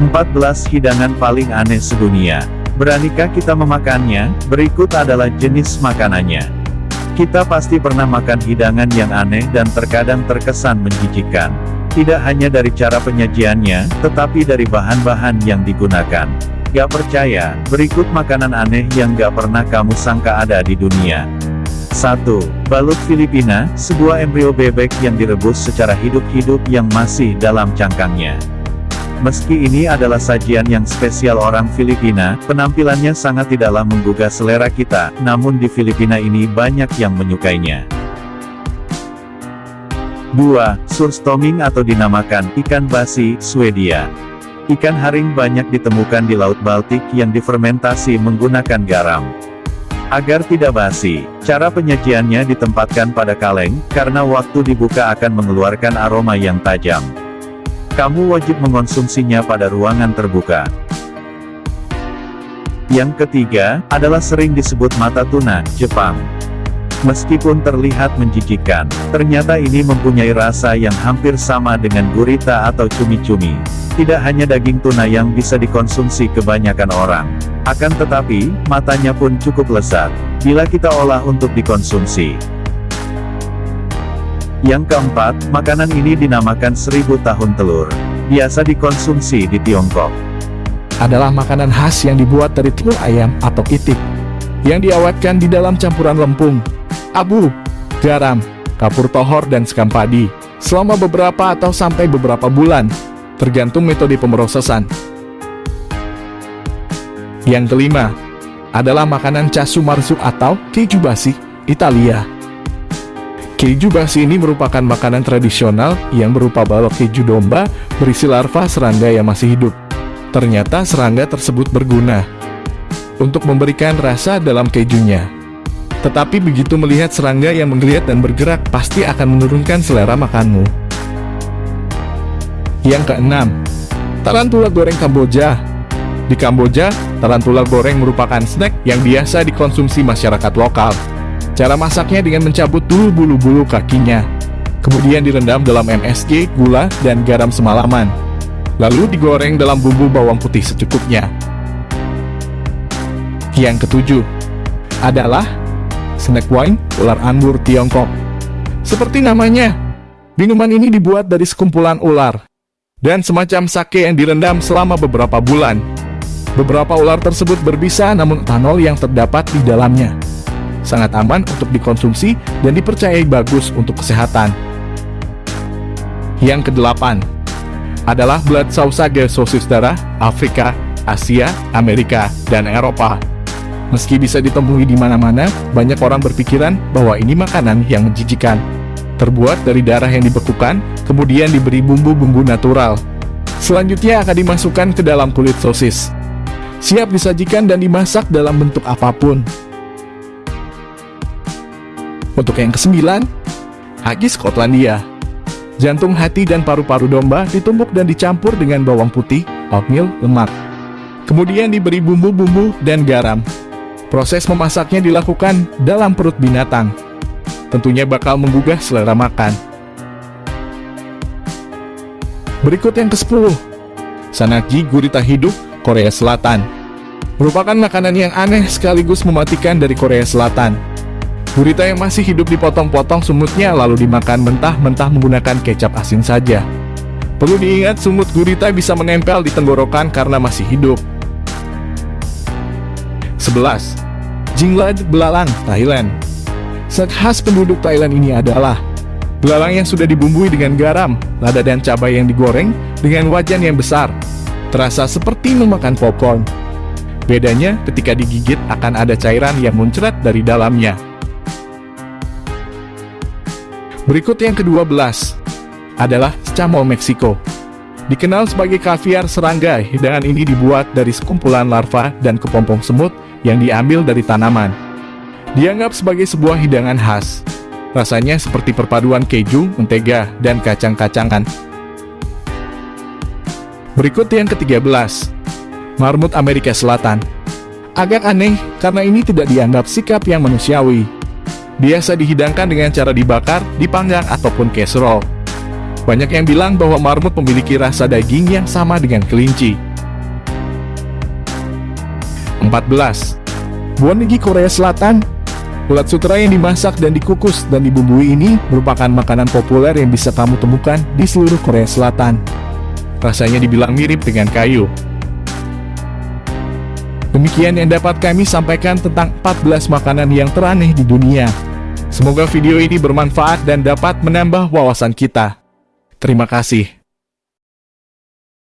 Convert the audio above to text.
14 hidangan paling aneh sedunia. Beranikah kita memakannya? Berikut adalah jenis makanannya. Kita pasti pernah makan hidangan yang aneh dan terkadang terkesan menjijikkan. Tidak hanya dari cara penyajiannya, tetapi dari bahan-bahan yang digunakan. Gak percaya, berikut makanan aneh yang gak pernah kamu sangka ada di dunia. 1. Balut Filipina, sebuah embrio bebek yang direbus secara hidup-hidup yang masih dalam cangkangnya. Meski ini adalah sajian yang spesial orang Filipina, penampilannya sangat tidaklah menggugah selera kita, namun di Filipina ini banyak yang menyukainya. 2. Surstoming atau dinamakan ikan basi, Swedia. Ikan haring banyak ditemukan di Laut Baltik yang difermentasi menggunakan garam. Agar tidak basi, cara penyajiannya ditempatkan pada kaleng, karena waktu dibuka akan mengeluarkan aroma yang tajam. Kamu wajib mengonsumsinya pada ruangan terbuka. Yang ketiga, adalah sering disebut mata tuna, Jepang. Meskipun terlihat menjijikkan, ternyata ini mempunyai rasa yang hampir sama dengan gurita atau cumi-cumi. Tidak hanya daging tuna yang bisa dikonsumsi kebanyakan orang. Akan tetapi, matanya pun cukup lezat, bila kita olah untuk dikonsumsi. Yang keempat, makanan ini dinamakan seribu tahun telur. Biasa dikonsumsi di Tiongkok. adalah makanan khas yang dibuat dari telur ayam atau itik, yang diawetkan di dalam campuran lempung, abu, garam, kapur tohor dan sekam padi, selama beberapa atau sampai beberapa bulan, tergantung metode pemrosesan. Yang kelima, adalah makanan casu marzu atau keju basi, Italia. Keju basi ini merupakan makanan tradisional yang berupa balok keju domba berisi larva serangga yang masih hidup. Ternyata serangga tersebut berguna untuk memberikan rasa dalam kejunya. Tetapi begitu melihat serangga yang menggeliat dan bergerak pasti akan menurunkan selera makanmu. Yang keenam, tarantula goreng Kamboja. Di Kamboja, tarantula goreng merupakan snack yang biasa dikonsumsi masyarakat lokal. Cara masaknya dengan mencabut dulu bulu-bulu kakinya. Kemudian direndam dalam MSG, gula, dan garam semalaman. Lalu digoreng dalam bumbu bawang putih secukupnya. Yang ketujuh adalah snack wine ular anggur Tiongkok. Seperti namanya, minuman ini dibuat dari sekumpulan ular dan semacam sake yang direndam selama beberapa bulan. Beberapa ular tersebut berbisa namun etanol yang terdapat di dalamnya sangat aman untuk dikonsumsi dan dipercayai bagus untuk kesehatan. Yang kedelapan adalah blood sausage sosis darah Afrika, Asia, Amerika, dan Eropa. Meski bisa ditemui di mana-mana, banyak orang berpikiran bahwa ini makanan yang menjijikan. Terbuat dari darah yang dibekukan, kemudian diberi bumbu-bumbu natural. Selanjutnya akan dimasukkan ke dalam kulit sosis. Siap disajikan dan dimasak dalam bentuk apa pun. Untuk yang kesembilan, Haggis Skotlandia. Jantung hati dan paru-paru domba ditumbuk dan dicampur dengan bawang putih, oatmeal, lemak. Kemudian diberi bumbu-bumbu dan garam. Proses memasaknya dilakukan dalam perut binatang. Tentunya bakal menggugah selera makan. Berikut yang ke-10. Sanakji gurita hidup Korea Selatan. Merupakan makanan yang aneh sekaligus mematikan dari Korea Selatan. Gurita yang masih hidup dipotong-potong sumutnya lalu dimakan mentah-mentah menggunakan kecap asin saja. Perlu diingat sumut gurita bisa menempel di tenggorokan karena masih hidup. 11. Jinglad Belalang, Thailand Set khas penduduk Thailand ini adalah Belalang yang sudah dibumbui dengan garam, lada dan cabai yang digoreng dengan wajan yang besar. Terasa seperti memakan popcorn. Bedanya ketika digigit akan ada cairan yang muncrat dari dalamnya. Berikut yang ke-12 adalah Scamol Meksiko. Dikenal sebagai kaviar serangga, hidangan ini dibuat dari sekumpulan larva dan kepompong semut yang diambil dari tanaman. Dianggap sebagai sebuah hidangan khas. Rasanya seperti perpaduan keju, mentega, dan kacang-kacangan. Berikut yang ke-13 Marmut Amerika Selatan Agak aneh karena ini tidak dianggap sikap yang manusiawi biasa dihidangkan dengan cara dibakar, dipanggang, ataupun casserole. Banyak yang bilang bahwa marmut memiliki rasa daging yang sama dengan kelinci. 14. Buonegi Korea Selatan Ulat sutra yang dimasak dan dikukus dan dibumbui ini merupakan makanan populer yang bisa kamu temukan di seluruh Korea Selatan. Rasanya dibilang mirip dengan kayu. Demikian yang dapat kami sampaikan tentang 14 makanan yang teraneh di dunia. Semoga video ini bermanfaat dan dapat menambah wawasan kita. Terima kasih.